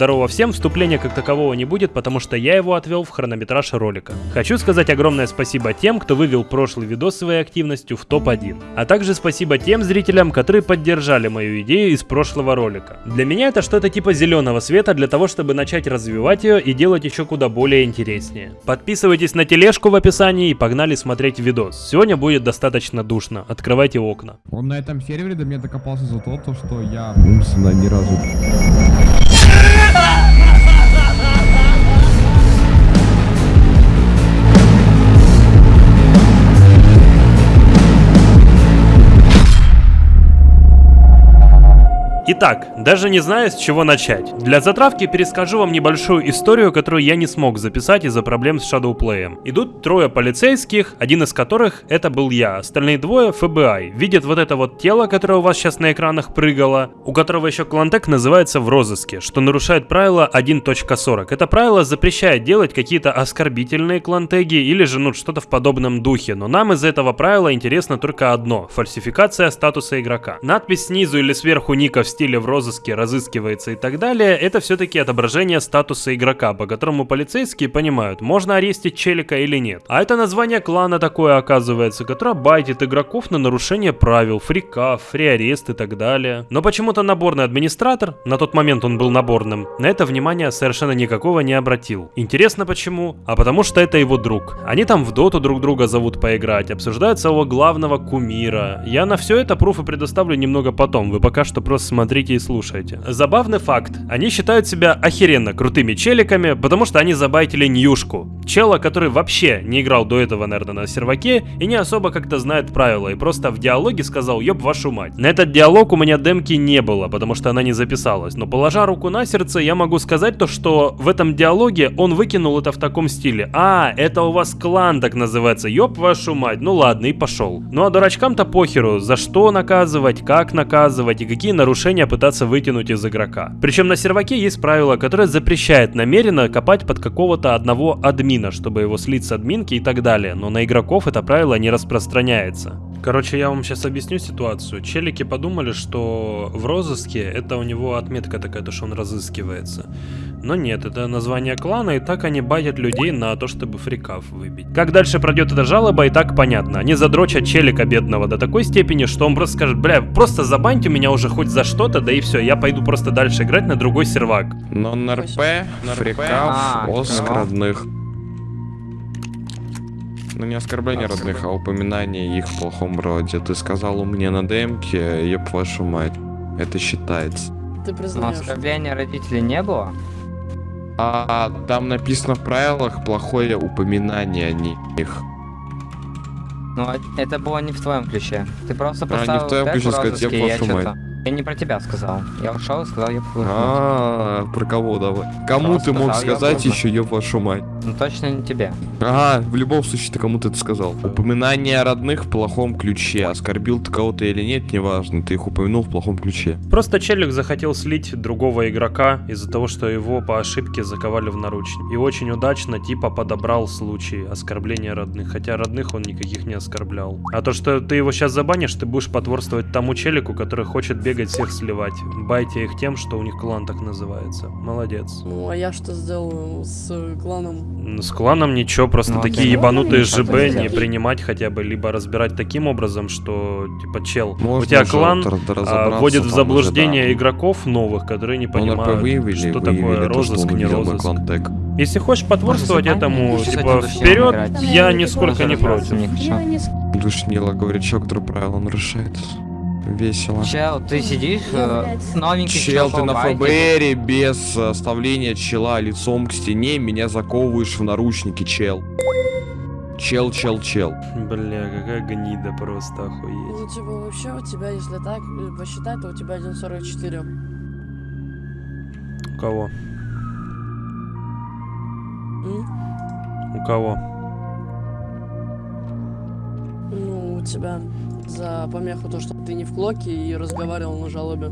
Здорово всем, вступления как такового не будет, потому что я его отвел в хронометраж ролика. Хочу сказать огромное спасибо тем, кто вывел прошлый видос своей активностью в топ-1. А также спасибо тем зрителям, которые поддержали мою идею из прошлого ролика. Для меня это что-то типа зеленого света для того, чтобы начать развивать ее и делать еще куда более интереснее. Подписывайтесь на тележку в описании и погнали смотреть видос. Сегодня будет достаточно душно, открывайте окна. Он на этом сервере до меня докопался за то, то, что я умственно ни разу... ハハハハ! Итак, даже не знаю, с чего начать. Для затравки перескажу вам небольшую историю, которую я не смог записать из-за проблем с Shadowplay. Идут трое полицейских, один из которых это был я, остальные двое FBI. Видят вот это вот тело, которое у вас сейчас на экранах прыгало, у которого еще клантек называется в розыске, что нарушает правило 1.40. Это правило запрещает делать какие-то оскорбительные клантеги или же ну что-то в подобном духе, но нам из этого правила интересно только одно – фальсификация статуса игрока. Надпись снизу или сверху ника в стиле в розыске разыскивается и так далее, это все-таки отображение статуса игрока, по которому полицейские понимают, можно арестить челика или нет. А это название клана такое оказывается, которое байтит игроков на нарушение правил, фрикав, фриарест и так далее. Но почему-то наборный администратор, на тот момент он был наборным, на это внимание совершенно никакого не обратил. Интересно почему? А потому что это его друг. Они там в доту друг друга зовут поиграть, обсуждают своего главного кумира. Я на все это пруфы предоставлю немного потом, вы пока что просто смотрите смотрите и слушайте. Забавный факт. Они считают себя охеренно крутыми челиками, потому что они забайтили Ньюшку. Чела, который вообще не играл до этого, наверное, на серваке и не особо как-то знает правила, и просто в диалоге сказал «ёб вашу мать». На этот диалог у меня демки не было, потому что она не записалась, но положа руку на сердце, я могу сказать то, что в этом диалоге он выкинул это в таком стиле. А, это у вас клан так называется, ёб вашу мать, ну ладно, и пошел. Ну а дурачкам-то похеру, за что наказывать, как наказывать и какие нарушения решения пытаться вытянуть из игрока. Причем на серваке есть правило, которое запрещает намеренно копать под какого-то одного админа, чтобы его слить с админки и так далее, но на игроков это правило не распространяется. Короче, я вам сейчас объясню ситуацию. Челики подумали, что в розыске это у него отметка такая, то что он разыскивается. Но нет, это название клана, и так они байтят людей на то, чтобы фрикав выбить. Как дальше пройдет эта жалоба, и так понятно. Они задрочат челика бедного до такой степени, что он просто скажет, бля, просто забаньте меня уже хоть за что-то, да и все, я пойду просто дальше играть на другой сервак. Но НРП, фрикав, А, оск родных. Ну не оскорбление родных, а упоминание их в плохом роде. Ты сказал мне на демке, еб вашу мать. Это считается. Ты Но признаешь. оскорбления родителей не было? А там написано в правилах плохое упоминание о них. Ну, а это было не в твоем ключе. Ты просто А, не в поставил твоем ключе сказать, розыске, «Еб и я вашу что-то... Я не про тебя сказал. Я ушел и сказал, я А, про кого давай? Кому Просто ты мог я сказать еще еб вашу мать? Ну точно не тебе. Ага, в любом случае ты кому-то это сказал. Упоминание о родных в плохом ключе. Оскорбил ты кого-то или нет, неважно. Ты их упомянул в плохом ключе. Просто челик захотел слить другого игрока из-за того, что его по ошибке заковали в наручники. И очень удачно типа подобрал случай оскорбления родных, хотя родных он никаких не оскорблял. А то, что ты его сейчас забанишь, ты будешь потворствовать тому челику, который хочет бегать всех сливать. Байте их тем, что у них клан так называется. Молодец. Ну, а я что сделаю с э, кланом? Ну, С кланом ничего, просто Ну, такие да. ебанутые Ну, ЖБ не принимать хотя бы, либо разбирать таким образом, что, типа, чел, у Можно тебя уже клан а, вводит в заблуждение уже, да. игроков новых, которые не Ну, понимают, выявили, что выявили такое то, что розыск, он не розыск. Если хочешь потворствовать Может, этому, забанить? типа, вперед, я нисколько не против. Душнила, говорит, чё, который правила нарушает. Весело. Чел, ты сидишь, э, новенький Чел, ты на. ФБРе без э, оставления чела лицом к стене меня заковываешь в наручники, чел. Чел, чел, чел. Бля, какая гнида просто охуеть. Ну, типа, вообще у тебя, если так э, посчитать, то у тебя 1.44. У кого? М? У кого? У тебя за помеху то, что ты не в клоке и разговаривал на жалобе.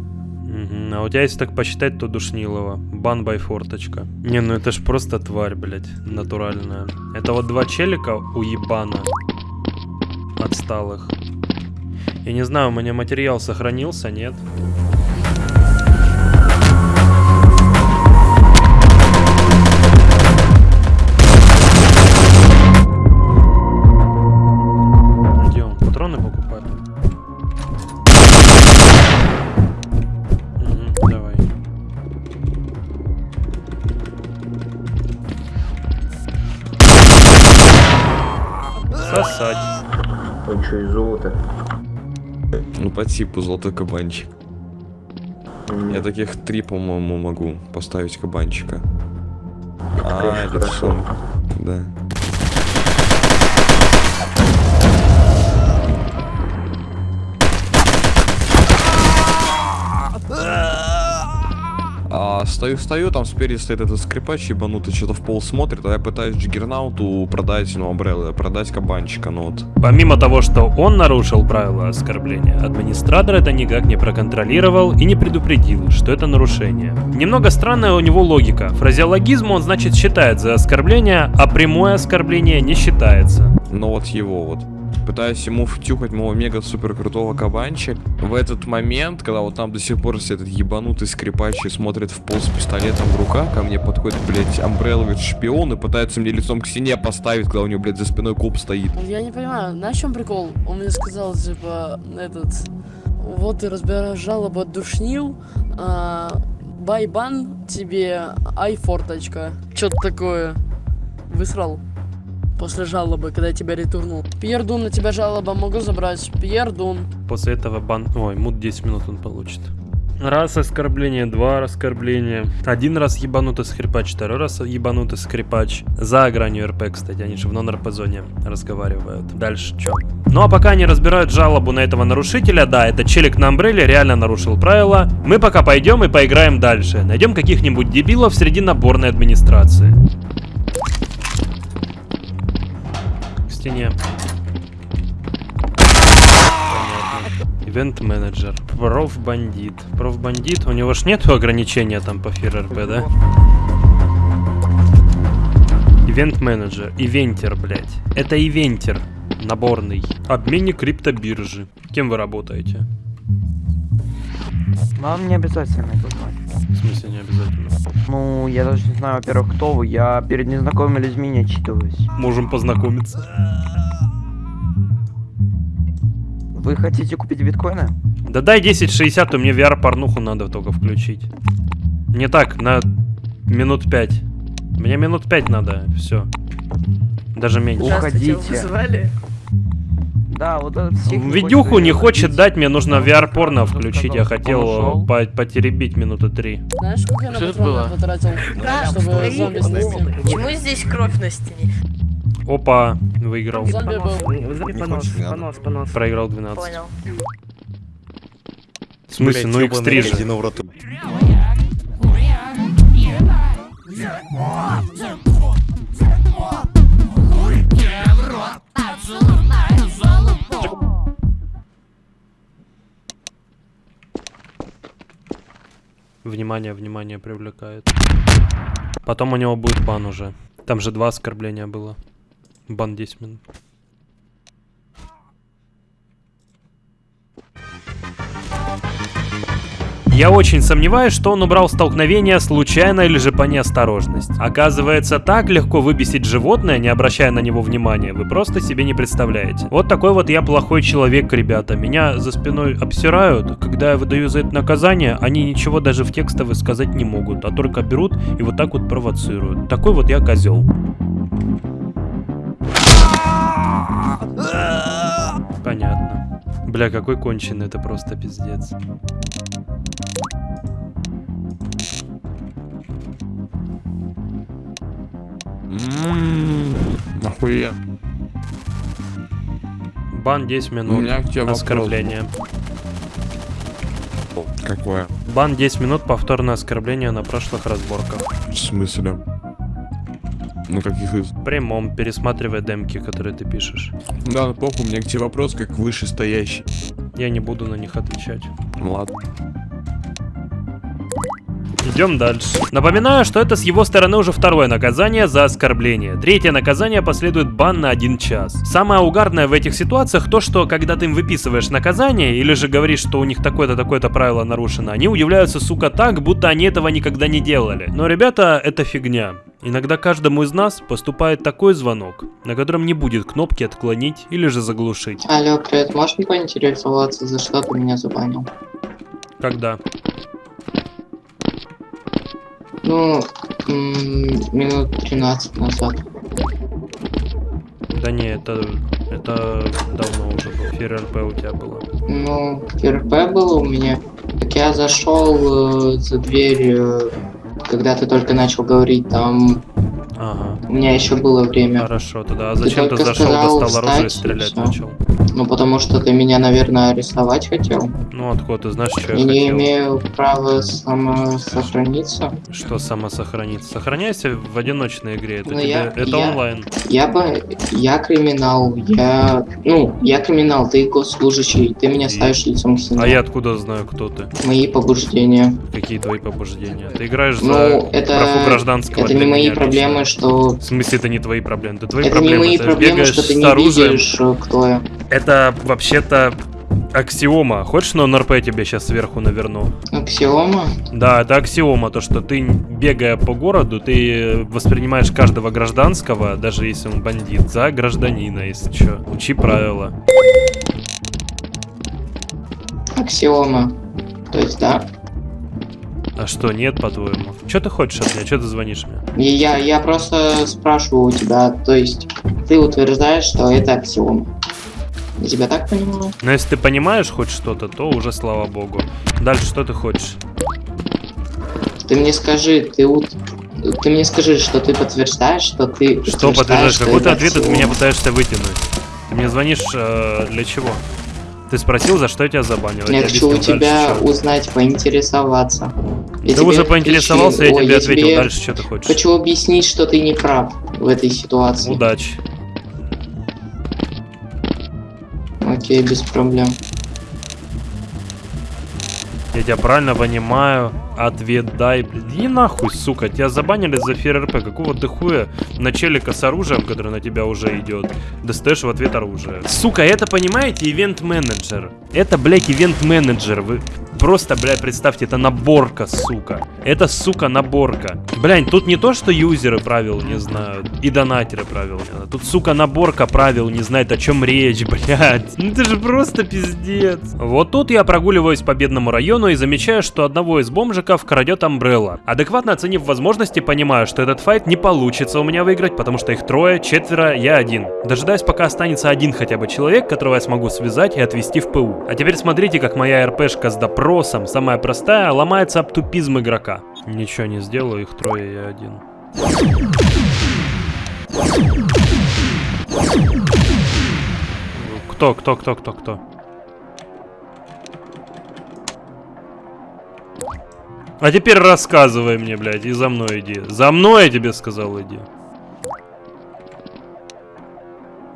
А у тебя, если так посчитать, то Душнилова. Бан бай форточка. Не, ну это ж просто тварь, блядь, натуральная. Это вот два челика у ебана. Отсталых. Я не знаю, у меня материал сохранился, нет? По типу золотой кабанчик. Я таких три, по-моему, могу поставить кабанчика. А, это все. Да. А, стою, стою, там спереди стоит этот скрипач ебанутый, что-то в пол смотрит, а я пытаюсь Джиггернауту продать, ну, Амбреллы, продать кабанчика, ну вот. Помимо того, что он нарушил правила оскорбления, администратор это никак не проконтролировал и не предупредил, что это нарушение. Немного странная у него логика. Фразеологизм он, значит, считает за оскорбление, а прямое оскорбление не считается. Но вот его вот. Пытаюсь ему втюхать моего мега супер крутого кабанчик. В этот момент, когда вот там до сих пор этот ебанутый скрипач и смотрит в пол с пистолетом в руках, ко мне подходит, блядь, Амбрелловец шпион и пытается мне лицом к стене поставить, когда у него, блядь, за спиной коп стоит. Я не понимаю, на чем прикол? Он мне сказал, типа, этот... Вот ты разбираешь жалобу от душнил, а, байбан тебе айфорточка. Что-то такое. Высрал. После жалобы, когда я тебя ретурнул. Пьер Дун, на тебя жалоба могу забрать. Пьер Дун. После этого бан... Ой, мут 10 минут он получит. Раз оскорбление, два оскорбления. Один раз ебанутый скрипач, второй раз ебанутый скрипач. За гранью РП, кстати, они же в нон-РП зоне разговаривают. Дальше что? Ну а пока они разбирают жалобу на этого нарушителя, да, это челик на Амбреле реально нарушил правила. Мы пока пойдем и поиграем дальше. Найдем каких-нибудь дебилов среди наборной администрации. Стене. Ивент менеджер. Профбандит. Профбандит. У него ж нету ограничения там по ФРРП, да? Ивент менеджер. Ивентер, блядь. Это ивентер. Наборный. Обменник криптобиржи. Кем вы работаете? Вам не обязательно это знать. В смысле не обязательно. Ну, я даже не знаю, во-первых, кто вы. Я перед незнакомыми людьми не отчитываюсь. Можем познакомиться. Вы хотите купить биткоины? Да дай 1060, то мне VR-порнуху надо только включить. Не так, на минут 5. Мне минут 5 надо, все. Даже меньше. Уходите. Вызывали? Да, вот этот Видюху не хочет дать, мне нужно VR-порно включить. Я хотел по- потеребить минуты три. Знаешь, сколько я на Что это патроны было? потратил, чтобы зомби снести? Почему здесь кровь на стене? Опа, выиграл. Зомби был. понос, понос, понос. Проиграл 12. Понял. В смысле, ну x3 же. Внимание, внимание привлекает. Потом у него будет бан уже. Там же два оскорбления было. Бан 10 минут. Я очень сомневаюсь, что он убрал столкновение случайно или же по неосторожности. Оказывается, так легко выбесить животное, не обращая на него внимания, вы просто себе не представляете. Вот такой вот я плохой человек, ребята. Меня за спиной обсирают. Когда я выдаю за это наказание, они ничего даже в текстовый сказать не могут, а только берут и вот так вот провоцируют. Такой вот я козел. Понятно. Бля, какой конченый, это просто пиздец. Нахуя. Бан 10 У минут. меня к тебе вопрос. Оскорбление. Какое? Бан 10 минут, повторное оскорбление на прошлых разборках. В смысле? Ну каких из? Прямом, пересматривая демки, которые ты пишешь. Да, ну похуй, у меня к тебе вопрос как вышестоящий. Я не буду на них отвечать. Ладно. Идем дальше. Напоминаю, что это с его стороны уже второе наказание за оскорбление. Третье наказание последует бан на один час. Самое угарное в этих ситуациях то, что когда ты им выписываешь наказание, или же говоришь, что у них такое-то такое-то правило нарушено, они удивляются, сука, так, будто они этого никогда не делали. Но, ребята, это фигня. Иногда каждому из нас поступает такой звонок, на котором не будет кнопки отклонить или же заглушить. Алло, привет, можешь мне поинтересоваться, за что ты меня забанил? Когда? Ну, минут 13 назад. Да не, это Это давно уже было. ФРРП у тебя было. Ну, РП было у меня. Так я зашел э, за дверь, э, когда ты только начал говорить, там Ага. у меня еще было время. Хорошо, тогда а Ты зачем ты только зашел, сказал достал оружие и и стрелять всё. начал? Ну, потому что ты меня, наверное, арестовать хотел. Ну откуда ты знаешь, что я И не хотел? имею права самосохраниться. Что самосохраниться? Сохраняйся в одиночной игре. Это, Ну, тебе- я- это я- онлайн. Я бы... Я криминал, я... Ну, я криминал, ты госслужащий, ты меня И- ставишь лицом к стене. А я откуда знаю, кто ты? Мои побуждения. Какие твои побуждения? Ты играешь Ну, за это- гражданского Это не мои меня проблемы, что... В смысле, это не твои проблемы? Это твои Это проблемы. не мои ты проблемы, бегаешь что ты с не оружием. видишь, э, кто я. Это вообще-то аксиома. Хочешь, на НРП тебе сейчас сверху наверну? Аксиома? Да, это аксиома, то что ты, бегая по городу, ты воспринимаешь каждого гражданского, даже если он бандит, за гражданина, если что. Учи правила. Аксиома. То есть, да. А что, нет, по-твоему? Что ты хочешь от меня? Что ты звонишь мне? Я, я просто спрашиваю у тебя, то есть, ты утверждаешь, что это аксиома. Я тебя так понимаю? Но если ты понимаешь хоть что-то, то уже слава богу. Дальше что ты хочешь? Ты мне скажи, ты ут- Ты мне скажи, что ты подтверждаешь, что ты Что подтверждаешь? Какой ты ответ от меня пытаешься вытянуть? Ты мне звонишь э, для чего? Ты спросил, за что я тебя забанил? Я тебе хочу у тебя Дальше узнать, поинтересоваться. Я Ты уже поинтересовался, я ой, тебе ответил. тебе Дальше что ты хочешь? Хочу объяснить, что ты не прав в этой ситуации. Удачи. Окей, без проблем. Я тебя правильно понимаю. Ответ дай, блин. Иди нахуй, сука. Тебя забанили за ФРРП. Какого ты хуя на челика с оружием, который на тебя уже идет, достаешь в ответ оружие. Сука, это, понимаете, ивент-менеджер. Это, блядь, ивент-менеджер. Вы просто, блядь, представьте, это наборка, сука. Это, сука, наборка. Блядь, тут не то, что юзеры правил не знают, и донатеры правил. Тут, сука, наборка правил не знает, о чем речь, блядь. Ну это же просто пиздец. Вот тут я прогуливаюсь по бедному району и замечаю, что одного из бомжиков крадет Амбрелла. Адекватно оценив возможности, понимаю, что этот файт не получится у меня выиграть, потому что их трое, четверо, я один. Дожидаюсь, пока останется один хотя бы человек, которого я смогу связать и отвезти в ПУ. А теперь смотрите, как моя РПшка с допросом, самая простая, ломается об тупизм игрока. Ничего не сделаю, их трое, я один. Кто, кто, кто, кто, кто? А теперь рассказывай мне, блядь, и за мной иди. За мной я тебе сказал, иди.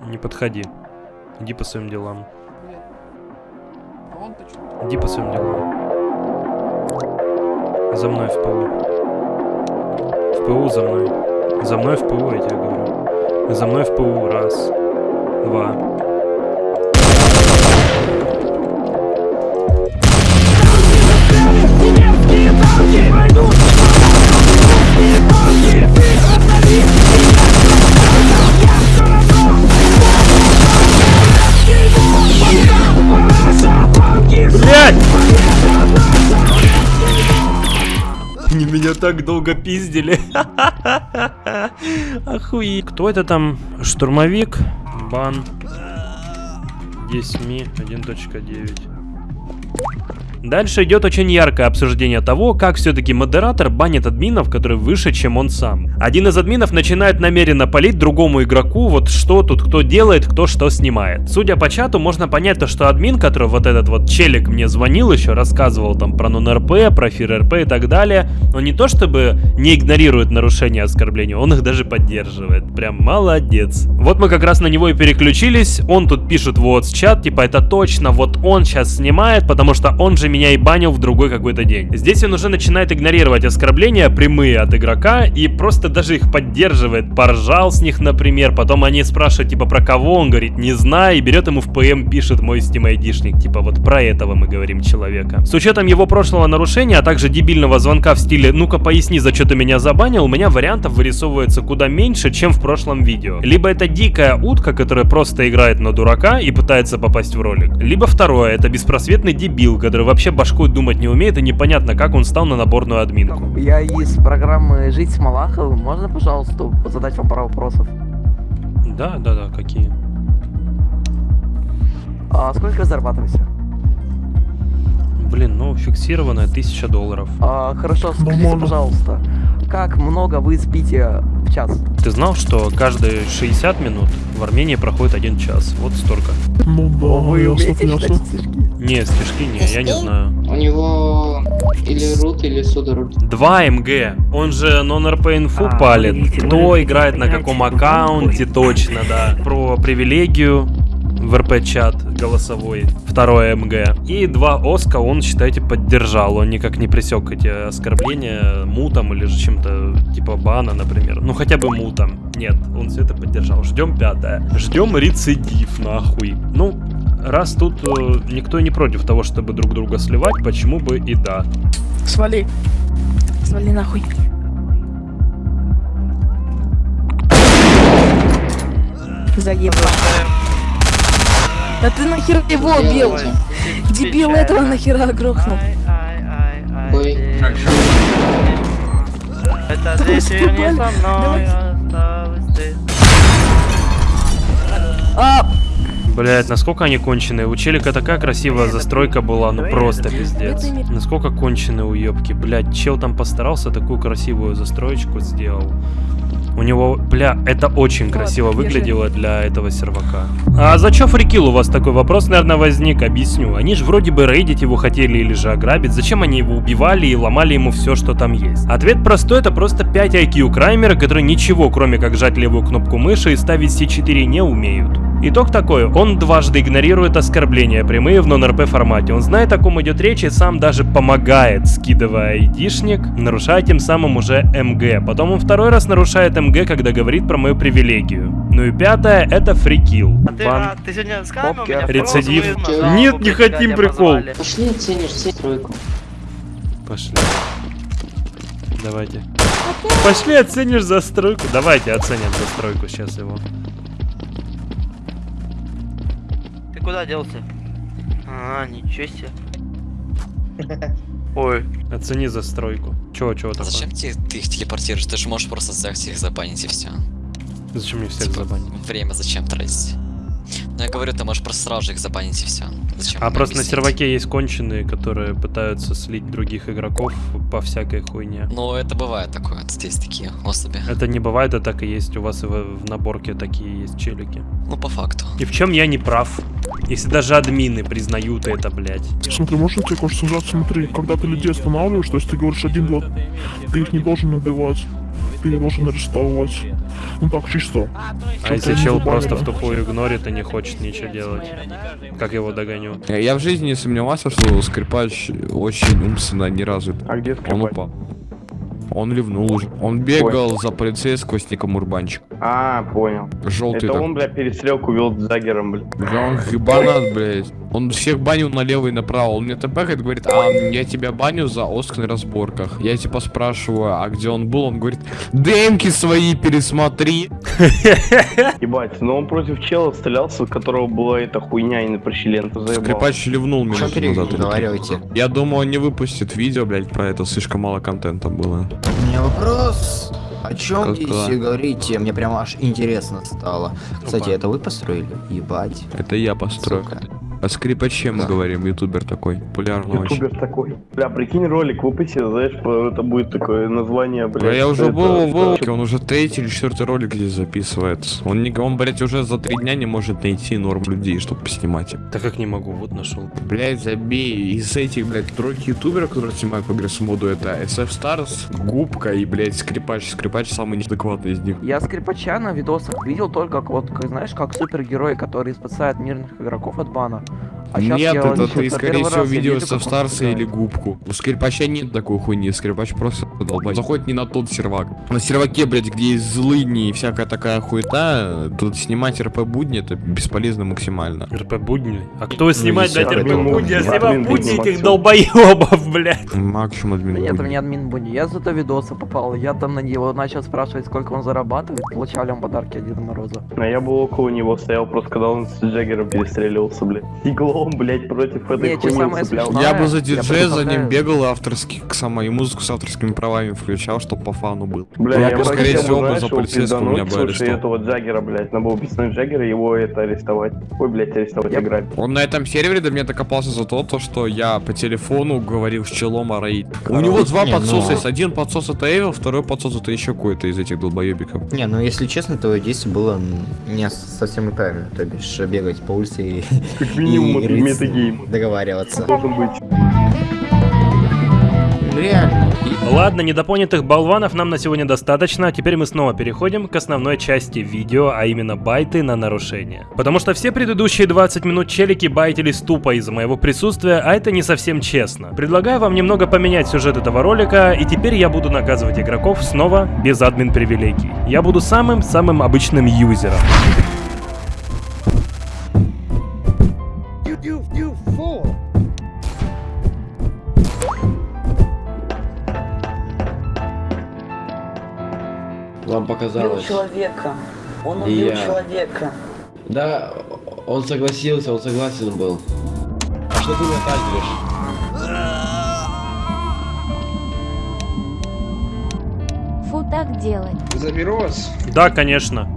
Не подходи. Иди по своим делам. Иди по своим делам. За мной в ПУ. В ПУ за мной. За мной в ПУ, я тебе говорю. За мной в ПУ. Раз. Два. Так долго пиздили. Охуеть. Кто это там? Штурмовик? Бан. 10 ми 1.9. Дальше идет очень яркое обсуждение того, как все-таки модератор банит админов, которые выше, чем он сам. Один из админов начинает намеренно палить другому игроку, вот что тут кто делает, кто что снимает. Судя по чату, можно понять то, что админ, который вот этот вот челик мне звонил еще, рассказывал там про нон-РП, про фир-РП и так далее, он не то чтобы не игнорирует нарушения оскорбления, он их даже поддерживает. Прям молодец. Вот мы как раз на него и переключились, он тут пишет вот чат, типа это точно, вот он сейчас снимает, потому что он же меня и банил в другой какой-то день. Здесь он уже начинает игнорировать оскорбления прямые от игрока и просто даже их поддерживает. Поржал с них, например, потом они спрашивают, типа, про кого, он говорит, не знаю, и берет ему в ПМ, пишет мой Steam айдишник, типа, вот про этого мы говорим человека. С учетом его прошлого нарушения, а также дебильного звонка в стиле «ну-ка поясни, за что ты меня забанил», у меня вариантов вырисовывается куда меньше, чем в прошлом видео. Либо это дикая утка, которая просто играет на дурака и пытается попасть в ролик. Либо второе, это беспросветный дебил, который вообще вообще башкой думать не умеет, и непонятно, как он стал на наборную админку. Я из программы «Жить с Малаховым». Можно, пожалуйста, задать вам пару вопросов? Да, да, да, какие? А сколько зарабатываете? Блин, ну фиксированная 1000 долларов. А, хорошо, скажите, пожалуйста, как много вы спите в час? Ты знал, что каждые 60 минут в Армении проходит один час? Вот столько. Ну да, Вы умеете читать стишки? Не, стишки не, я не знаю. У него или рут, или судорут. 2 МГ. Он же non-RP инфу А, палит. видите, Кто играет на каком аккаунте, точно, да. Про привилегию в РП-чат голосовой. Второе МГ. И два Оска он, считайте, поддержал. Он никак не пресек эти оскорбления мутом или же чем-то типа бана, например. Ну хотя бы мутом. Нет, он все это поддержал. Ждем пятое. Ждем рецидив, нахуй. Ну, раз тут э, никто не против того, чтобы друг друга сливать, почему бы и да. Свали. Свали нахуй. Заебал. Да ты нахер его убил? Дебил этого нахера грохнул. Ой. Это здесь верни со мной, А, Блять, насколько они конченые. У челика такая красивая застройка была, ну просто пиздец. Насколько конченые уебки. Блять, чел там постарался, такую красивую застроечку сделал. У него, бля, это очень красиво держи. выглядело для этого сервака. А за чё фрикил у вас такой вопрос, наверное, возник? Объясню. Они же вроде бы рейдить его хотели или же ограбить. Зачем они его убивали и ломали ему все, что там есть? Ответ простой, это просто 5 IQ краймера, которые ничего, кроме как жать левую кнопку мыши и ставить C4 не умеют. Итог такой, он дважды игнорирует оскорбления прямые в нон-РП формате. Он знает, о ком идет речь и сам даже помогает, скидывая айдишник, нарушая тем самым уже МГ. Потом он второй раз нарушает МГ, когда говорит про мою привилегию. Ну и пятое, это фрикил. А ты сегодня с камерой у Попки. меня Рецидив. раз Нет, не хотим прикол. Пошли оценишь все тройку. Пошли. Давайте. Пошли оценишь застройку. Давайте оценим застройку сейчас его. Ты куда делся? А, ничего себе. Ой, Оцени застройку. Чего, чего такое? Зачем тебе, ты их телепортируешь? Ты же можешь просто взять их забанить и все. Зачем мне всех забанить? Время зачем тратить? Ну я говорю, ты можешь просто сразу же их забанить и все. Зачем? А просто на объяснять? серваке есть конченые, которые пытаются слить других игроков по всякой хуйне. Ну это бывает такое, здесь такие особи. Это не бывает, а так и есть. У вас и в, в наборке такие есть челики. Ну по факту. И в чем я не прав? Если даже админы признают это, блядь. Смотри, можно тебе кое-что сказать? Смотри, когда ты людей останавливаешь, то есть ты говоришь один-два, ты их не должен убивать, ты их должен арестовать. Ну так, чисто. А если чел просто в тупую игнорит и не хочет ничего делать? Как его догоню? Я, в жизни не сомневался, что скрипач очень умственно не развит. А где Он упал. Он ливнул уже. Он бегал за полицейского с ником Урбанчик. А, понял. Желтый Это так. он, бля, перестрелку вел с Загером, бля. Да он ебанат, блядь. Он всех банил налево и направо. Он мне тпхает, говорит, а я тебя баню за Оск на разборках. Я типа спрашиваю, а где он был? Он говорит, демки свои пересмотри. Ебать, но он против чела стрелялся, у которого была эта хуйня и на прощелента заебал. Скрипач ливнул Что минуту назад. Я думаю, он не выпустит видео, блядь, про это. Слишком мало контента было. У меня вопрос. О чем здесь говорите? Мне прям аж интересно стало. Кстати, это вы построили? Ебать. Это я построю. Сука. О скрипаче мы Да. говорим, ютубер такой. Популярный очень. Ютубер такой. Бля, прикинь ролик выпусти, знаешь, это будет такое название, бля. Да я уже это- был, был, что- он уже третий или четвертый ролик здесь записывает. Он, не, он, блядь, уже за три дня не может найти норм людей, чтобы поснимать. Так как не могу, вот нашел. Блять, забей. Из этих, блядь, тройки ютуберов, которые снимают по с моду, это SF Stars, Губка и, блядь, Скрипач. Скрипач самый неадекватный из них. Я скрипача на видосах видел только вот, как, знаешь, как супергерой, который спасает мирных игроков от бана. А нет, это ты, скорее всего, он Stars стреляет. или Губку. У Скрипача нет такой хуйни, Скрипач просто долбай. Заходит не на тот сервак. На серваке, блядь, где есть злыдни и всякая такая хуета, тут снимать РП будни это бесполезно максимально. РП будни. А кто снимает, блядь, РП это будни? Я снимаю будни будни этих долбоебов, блядь. Максимум админ. Нет, будни. у меня админ Буни. Я зато видосы попал. Я там на него начал спрашивать, сколько он зарабатывает. Получали он подарки от Деда Мороза. А я был около него, стоял просто, когда он с Джаггером перестреливался, блядь. Иглом, блядь, против этой Не, что хуйни самое цеплял. Я бы за диджея за ним бегал и авторский, к самой, и музыку с авторскими правами включал, чтоб по фану был. Бля, я скорее бы хотел, всего, бы за полицейского меня бы слушай, этого Джаггера, блядь, надо было писнуть Джаггера, его это арестовать. Ой, блядь, арестовать, играть. Он на этом сервере до меня докопался за то, то, что я по телефону говорил с челом о рейд. У него два Не, подсоса ну- есть. Один подсос это Эвил, второй подсос это еще какой-то из этих долбоебиков. Не, ну если честно, твое действие было не совсем и правильно. То бишь бегать по улице и, минимум, и это рыться, метагейм. договариваться. Должен быть. Реально. Ладно, недопонятых болванов нам на сегодня достаточно, теперь мы снова переходим к основной части видео, а именно байты на нарушение. Потому что все предыдущие 20 минут челики байтились тупо из-за моего присутствия, а это не совсем честно. Предлагаю вам немного поменять сюжет этого ролика, и теперь я буду наказывать игроков снова без админ привилегий. Я буду самым-самым обычным юзером. Вам показалось. человека. Он И я. человека. Да, он согласился, он согласен был. А что ты меня тагеришь? Фу так делать. Заберу вас. Да, конечно.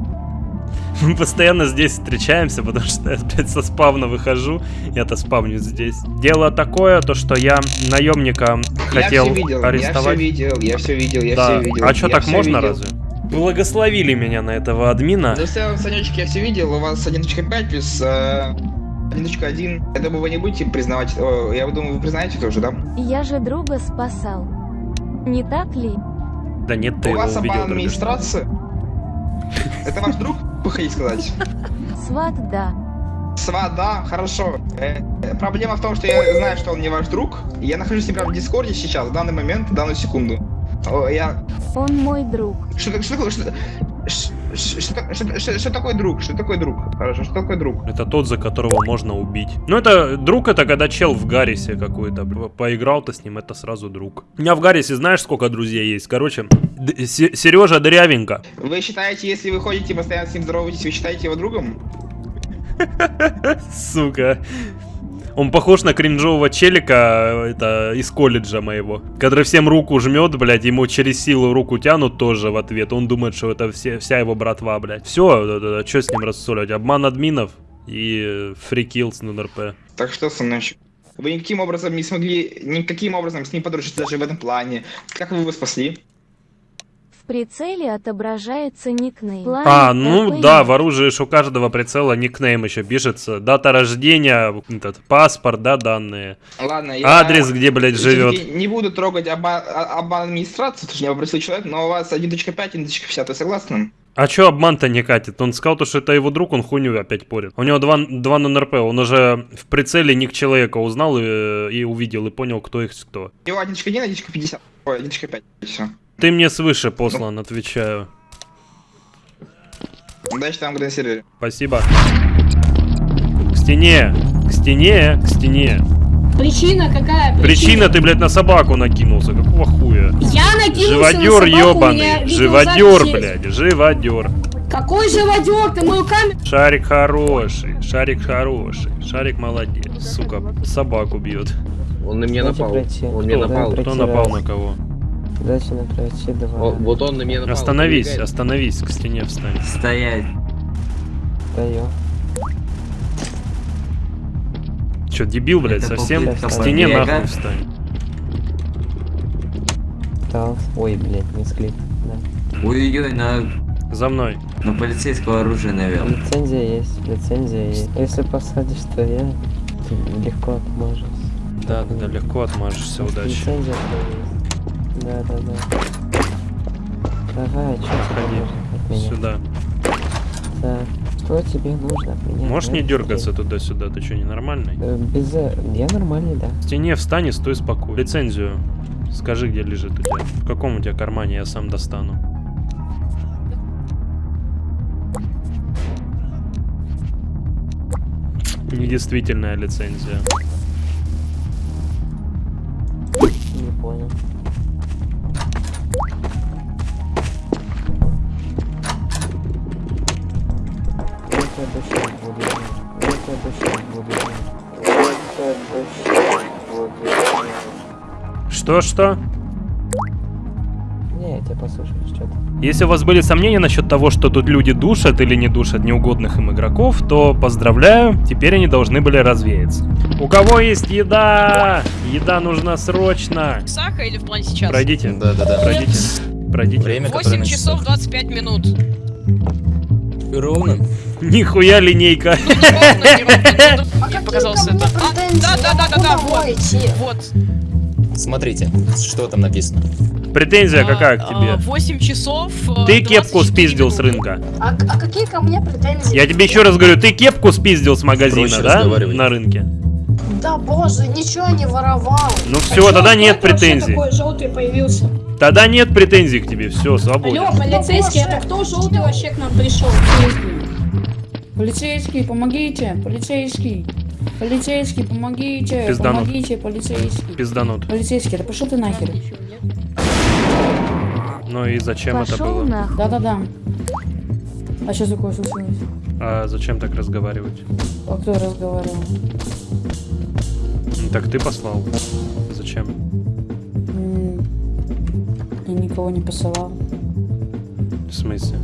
Мы постоянно здесь встречаемся, потому что я, блядь, со спавна выхожу, я-то спавню здесь. Дело такое, то что я наемника хотел я все видел, арестовать. Я все видел, я все видел, я да. все видел. а что, так можно видел. разве? Благословили меня на этого админа. Да все, Санечек, я все видел, у вас 1.5 плюс э, 1.1. Я думаю, вы не будете признавать, о, я думаю, вы признаете тоже, да? Я же друга спасал. Не так ли? Да нет, ты у вас обман администрации? Это ваш друг, хотите сказать? Сват, да. Сват, да, хорошо. Э, э, проблема в том, что я знаю, что он не ваш друг. Я нахожусь с ним прямо в Дискорде сейчас, в данный момент, в данную секунду. О, Я... Он мой друг. Что, что, такое- что, ш- что, что- что- что такое друг? Что такое друг? Хорошо, что такое друг? Это тот, за которого можно убить. Ну, это друг, это когда чел в Гаррисе какой-то. б- Поиграл-то с ним, это сразу друг. У меня в Гаррисе знаешь, сколько друзей есть? Короче, Сережа Дырявенко. Вы считаете, если вы ходите постоянно с ним здороваетесь, вы считаете его другом? Сука. Он похож на кринжового челика, это из колледжа моего, который всем руку жмет, блядь, ему через силу руку тянут тоже в ответ. Он думает, что это все, вся его братва, блядь. Все, что с ним рассоливать? Обман админов и фрикилс на НРП. Так что, сыночек? Вы никаким образом не смогли, никаким образом с ним подружиться даже в этом плане. Как вы его спасли? В прицеле отображается никнейм. А, План ну ТП. да, в оружии у каждого прицела никнейм еще пишется. Дата рождения, этот, паспорт, да, данные. Ладно, я... Адрес, где, блядь, живет. Не буду трогать оба- а- обман администрации, точнее, попросил человек, но у вас 1.5, 1.50, вы согласны? А чё обман-то не катит? Он сказал, то, что это его друг, он хуйню опять порит. У него два, два НРП, он уже в прицеле ник человека узнал и, и увидел, и понял, кто их кто. У него 1.1, 1.50, ой, 1.5, все. Ты мне свыше послан, отвечаю. Удачи там на сервере. Спасибо. К стене, к стене, к стене. Причина какая? Причина, ты, блядь, на собаку накинулся, какого хуя? Я накинулся Живодер на собаку, ебаный, живодер, блядь, живодер. Какой живодер? Ты мою камеру... Шарик хороший, шарик хороший, шарик молодец, сука, собаку бьет. Он на меня напал. Он мне напал. Кто напал на кого? Дайте мне пройти два. О, вот он на меня напал. Остановись, Убегай. остановись, к стене встань. Стоять. Даю. Че, дебил, блядь, Это совсем? К стене побега. нахуй встань. Ой, блядь, не склик. Да. Ой-ой-ой, на, За мной. на полицейского оружия навел. Лицензия есть, лицензия есть. Если посадишь, то я ты легко отмажусь. Да, да, да, легко отмажешься, удачи. Лицензия. Да, да, да. Давай, что тебе нужно? Сюда. Так, что тебе нужно от меня? Можешь не дергаться туда-сюда, ты что, ненормальный? Э, Без... э, Я нормальный, да. К стене встань и стой спокойно. Лицензию. Скажи, где лежит у тебя. В каком у тебя кармане, я сам достану. Недействительная лицензия. Не понял. Что-что? Не, я тебя послушаю, что-то. Если у вас были сомнения насчет того, что тут люди душат или не душат неугодных им игроков, то поздравляю, теперь они должны были развеяться. У кого есть еда? Еда нужна срочно. Саха или в плане сейчас? Пройдите. Да, да, да. Пройдите. Пройдите. Время, 8 часов 25 минут. Ровно. Нихуя линейка. Мне показалось это. А, да, да, да, да, да, вот. Вот. Смотрите, что там написано. Претензия какая к тебе? 8 часов. э, Ты кепку 24 спиздил с рынка. А, а какие ко мне претензии? Я тебе еще раз говорю, ты кепку спиздил с магазина, Проще да? На рынке. Да боже, ничего не воровал. Ну А все, чё, тогда нет претензий. такой желтый появился? Тогда нет претензий к тебе, все, свободен. Алло, полицейский, это кто желтый вообще к нам пришел? Полицейский, помогите! Полицейский! Полицейский, помогите! Пизданут. Помогите, полицейский! Пизданут. Полицейский, да пошел ты нахер! Ну и зачем это было? Да-да-да. А что такое случилось? А зачем так разговаривать? А кто разговаривал? Ну, Так ты послал. Зачем? Я никого не посылал. В смысле?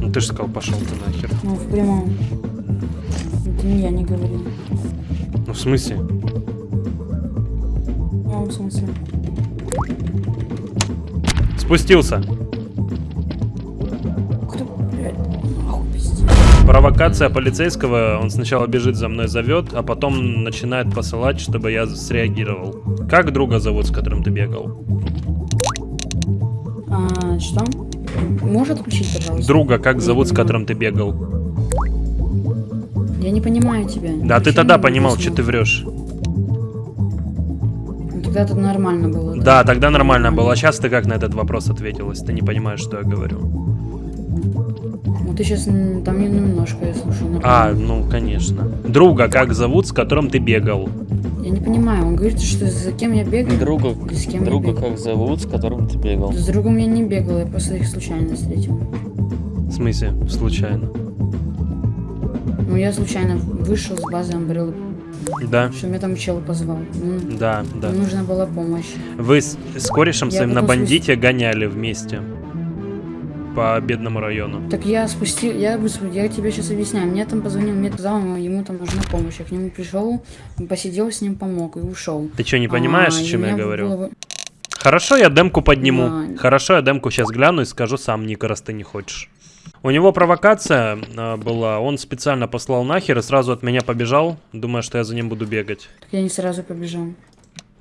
Ну ты же сказал, пошел ты нахер. Ну, в прямом. Это не я не говорил. Ну в смысле? В прямом смысле. Спустился. Провокация полицейского, он сначала бежит за мной, зовет, а потом начинает посылать, чтобы я среагировал. Как друга зовут, с которым ты бегал? А, что? Может отключить, пожалуйста? Друга как зовут, с которым ты бегал? Я не понимаю тебя. Да, ты тогда понимал, что ты врешь. Ну, Тогда это нормально было. Да, тогда нормально было. А сейчас ты как на этот вопрос ответил, если ты не понимаешь, что я говорю? Ну ты сейчас там не- немножко я слушаю. нормально. А, ну, конечно. Друга как зовут, с которым ты бегал? Я не понимаю, он говорит, что за кем я бегаю. Друга, Или с кем друга я бегаю. как зовут, с которым ты бегал? С другом я не бегал, я просто их случайно встретил. В смысле, случайно? Ну я случайно вышел с базы Umbrella, Да, что меня там чел позвал. Ну, да, да. Нужна была помощь. Вы с, с корешем Я своим на бандите гоняли вместе по бедному району. Так я спустил, я, я тебе сейчас объясняю. Мне там позвонил, мне сказал, ему- там нужна помощь. Я к нему пришел, посидел с ним, помог и ушел. Ты что, не понимаешь, А, о чем я говорю? было бы- Хорошо, я демку подниму. Да. Хорошо, я демку сейчас гляну и скажу сам, Ника, раз ты не хочешь. У него провокация а, была, он специально послал нахер и сразу от меня побежал, думая, что я за ним буду бегать. Так я не сразу побежал.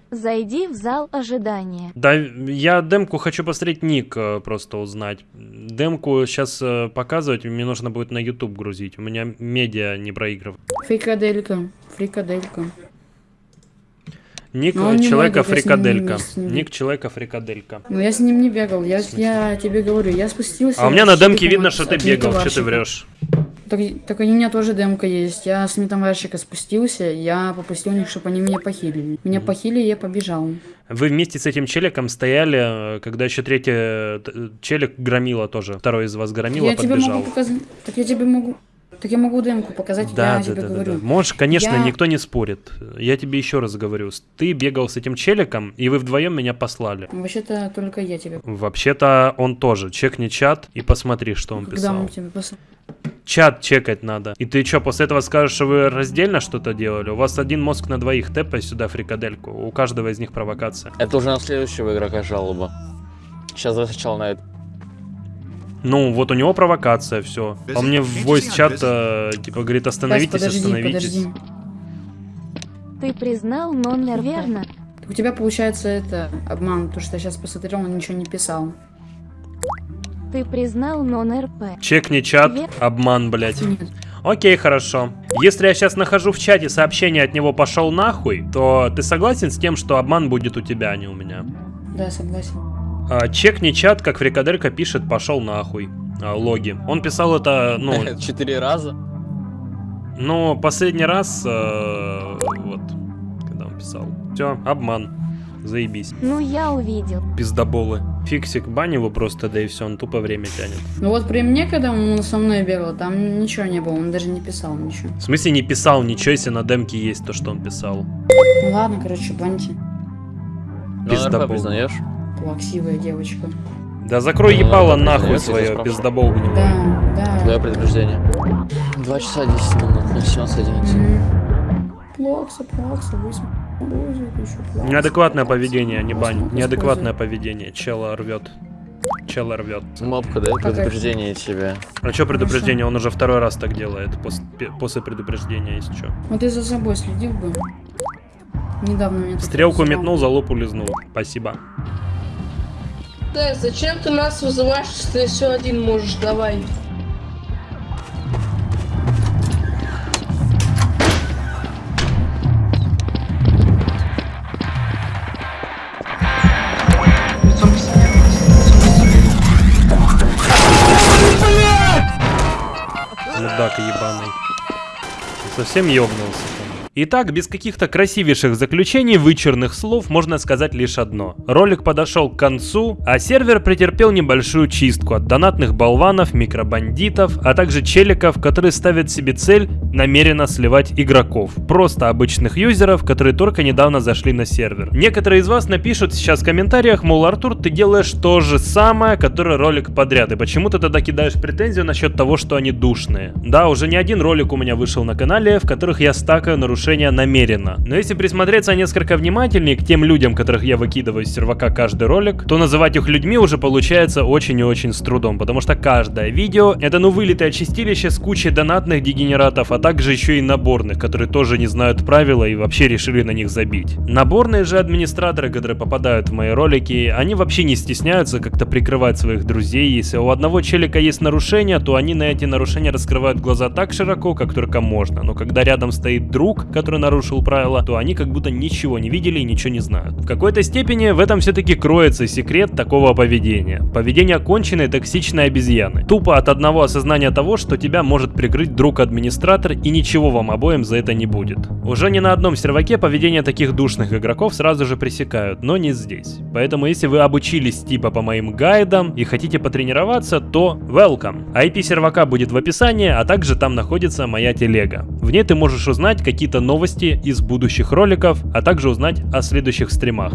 Зайди в зал ожидания. Да, я демку хочу посмотреть ник э, просто узнать. Демку сейчас показывать мне нужно будет на YouTube грузить. У меня медиа не проигрывает. Фрикаделька, фрикаделька. Ник Но он не человека мой друг, я с ним не фрикаделька. вместе не Ник человека фрикаделька. Ну я с ним не бегал, я, я тебе говорю, я спустился. А у меня на демке видно, что ты бегал, что ты врешь. Так, так у меня тоже демка есть. Я с металларщика спустился, я попросил у них, чтобы они меня похилили. Меня похилили, я побежал. Вы вместе с этим челиком стояли, э, когда еще третий э, т- челик громила тоже. Второй из вас громила я тебе подбежал. могу показать. Так я тебе могу. Так я могу демку показать, Да, я да, тебе да, да, говорю. да. Можешь, конечно, Я- никто не спорит. Я тебе еще раз говорю. Ты бегал с этим челиком, и вы вдвоем меня послали. Вообще-то только я тебе. Вообще-то он тоже. Чекни чат и посмотри, что он Когда писал. мы тебе пос... Чат чекать надо. И ты что, после этого скажешь, что вы раздельно что-то делали? У вас один мозг на двоих, тэпай сюда фрикадельку. У каждого из них провокация. Это уже на следующего игрока жалоба. Сейчас давай сначала на это. Ну, вот у него провокация, все. А мне в voice чат э, типа говорит, остановитесь, подожди, остановитесь. подожди. Ты признал номер верно? У тебя получается это обман, потому что я сейчас посмотрел, он ничего не писал. Ты признал нон-РП. Чекни чат, Вер- обман, блядь. Нет. Окей, хорошо. Если я сейчас нахожу в чате сообщение от него пошел нахуй, то ты согласен с тем, что обман будет у тебя, а не у меня? Да, согласен. А, чекни чат, как Фрикаделька пишет, пошел нахуй. А, логи. Он писал это, ну, Четыре раза? ну, последний раз, э, вот, когда он писал. Все, обман. Заебись. Ну я увидел. Пиздоболы. Фиксик его просто, да и все, он тупо время тянет. Ну вот при мне, когда он со мной бегал, там ничего не было, он даже не писал ничего. В смысле не писал ничего, если на демке есть то, что он писал? Ну ладно, короче, баньте. Ну, Пиздобол. РП признаешь? Плаксивая девочка. Да закрой ебало ладно, нахуй я свое, тебя спрашиваю. пиздобол. Да, да. Твое предупреждение. 2 часа 10 минут, ну 17 11. Плакса, плакса, высм... Боже, это еще плакса. Неадекватное поведение, не бань. Неадекватное поведение. Чела рвет. Чела рвет. Мопка, Какая? предупреждение тебе. А что предупреждение? Он уже второй раз так делает. после предупреждения, если что. Вот ты за собой следил бы. Недавно тут Стрелку метнул, за лоб улизнул. Спасибо. Так, зачем ты нас вызываешь, если ты все один можешь? Давай. Мудак ебаный. Совсем ёбнулся. Итак, без каких-то красивейших заключений, вычурных слов, можно сказать лишь одно. Ролик подошел к концу, а сервер претерпел небольшую чистку от донатных болванов, микробандитов, а также челиков, которые ставят себе цель намеренно сливать игроков. Просто обычных юзеров, которые только недавно зашли на сервер. Некоторые из вас напишут сейчас в комментариях, мол, Артур, ты делаешь то же самое, который ролик подряд, и почему ты тогда кидаешь претензию насчет того, что они душные? Да, уже не один ролик у меня вышел на канале, в которых я стакаю нарушения намеренно. Но если присмотреться несколько внимательнее к тем людям, которых я выкидываю из сервака каждый ролик, то называть их людьми уже получается очень и очень с трудом, потому что каждое видео это ну вылитое чистилище с кучей донатных дегенератов, а также еще и наборных, которые тоже не знают правила и вообще решили на них забить. Наборные же администраторы, которые попадают в мои ролики, они вообще не стесняются как-то прикрывать своих друзей. Если у одного челика есть нарушения, то они на эти нарушения раскрывают глаза так широко, как только можно. Но когда рядом стоит друг, который нарушил правила, то они как будто ничего не видели и ничего не знают. В какой-то степени в этом все-таки кроется секрет такого поведения. Поведение конченной токсичной обезьяны. Тупо от одного осознания того, что тебя может прикрыть друг-администратор и ничего вам обоим за это не будет. Уже ни на одном серваке поведение таких душных игроков сразу же пресекают, но не здесь. Поэтому если вы обучились типа по моим гайдам и хотите потренироваться, то welcome. IP сервака будет в описании, а также там находится моя телега. В ней ты можешь узнать какие-то новости из будущих роликов, а также узнать о следующих стримах.